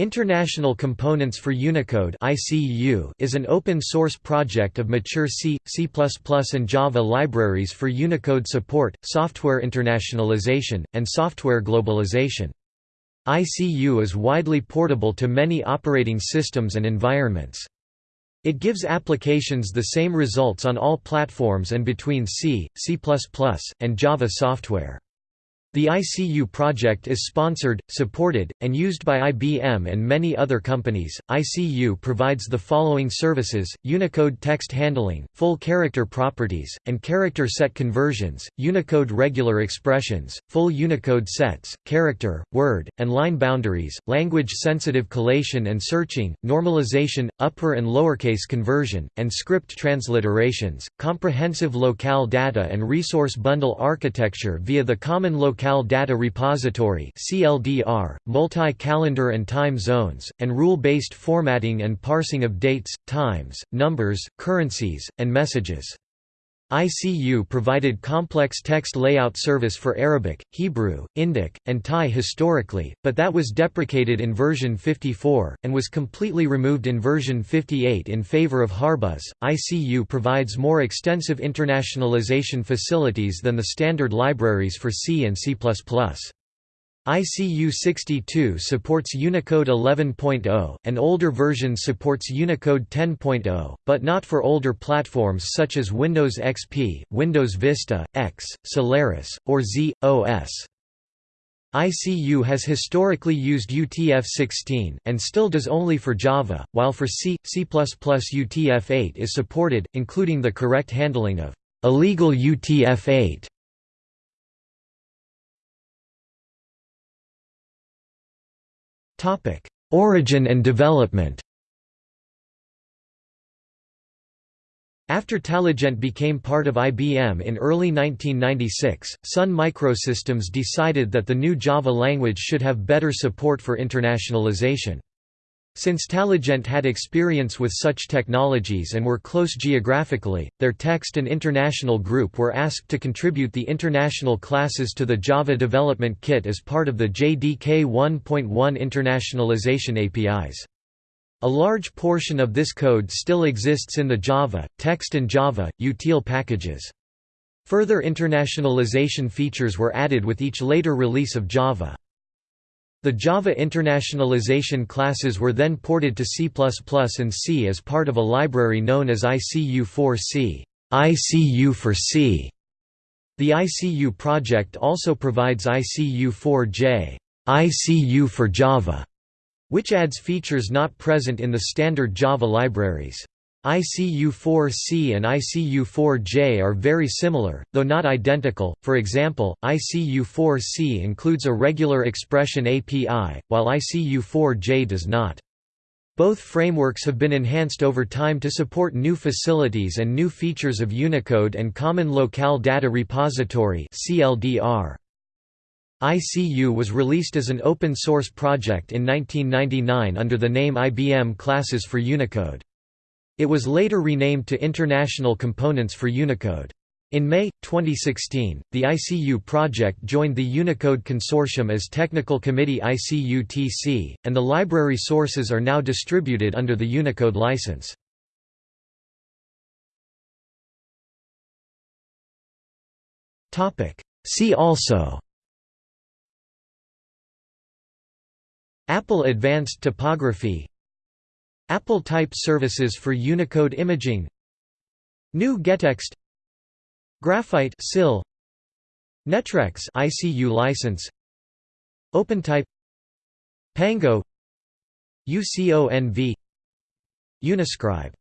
International Components for Unicode is an open-source project of mature C, C++ and Java libraries for Unicode support, software internationalization, and software globalization. ICU is widely portable to many operating systems and environments. It gives applications the same results on all platforms and between C, C++, and Java software. The ICU project is sponsored, supported, and used by IBM and many other companies. ICU provides the following services Unicode text handling, full character properties, and character set conversions, Unicode regular expressions, full Unicode sets, character, word, and line boundaries, language sensitive collation and searching, normalization, upper and lowercase conversion, and script transliterations, comprehensive locale data and resource bundle architecture via the common locale Locale Data Repository (CLDR), multi-calendar and time zones, and rule-based formatting and parsing of dates, times, numbers, currencies, and messages. ICU provided complex text layout service for Arabic, Hebrew, Indic, and Thai historically, but that was deprecated in version 54, and was completely removed in version 58 in favor of HarfBuzz. ICU provides more extensive internationalization facilities than the standard libraries for C and C++. ICU62 supports Unicode 11.0, and older versions supports Unicode 10.0, but not for older platforms such as Windows XP, Windows Vista, X, Solaris, or z/OS. ICU has historically used UTF-16, and still does only for Java, while for C, C++ UTF-8 is supported, including the correct handling of illegal UTF-8. Topic: Origin and development. After Taligent became part of IBM in early 1996, Sun Microsystems decided that the new Java language should have better support for internationalization. Since Taligent had experience with such technologies and were close geographically, their text and international group were asked to contribute the international classes to the Java Development Kit as part of the JDK 1.1 internationalization APIs. A large portion of this code still exists in the Java, Text and Java, util packages. Further internationalization features were added with each later release of Java. The Java internationalization classes were then ported to C++ and C as part of a library known as ICU4C ICU for C. The ICU project also provides ICU4J ICU for Java, which adds features not present in the standard Java libraries. ICU4C and ICU4J are very similar, though not identical, for example, ICU4C includes a regular expression API, while ICU4J does not. Both frameworks have been enhanced over time to support new facilities and new features of Unicode and Common Locale Data Repository ICU was released as an open-source project in 1999 under the name IBM Classes for Unicode. It was later renamed to International Components for Unicode. In May, 2016, the ICU project joined the Unicode Consortium as Technical Committee ICU-TC, and the library sources are now distributed under the Unicode license. See also Apple Advanced Typography Apple Type Services for Unicode Imaging. GNU gettext Graphite SIL NetRexx ICU license. OpenType. Pango. UCONV. Uniscribe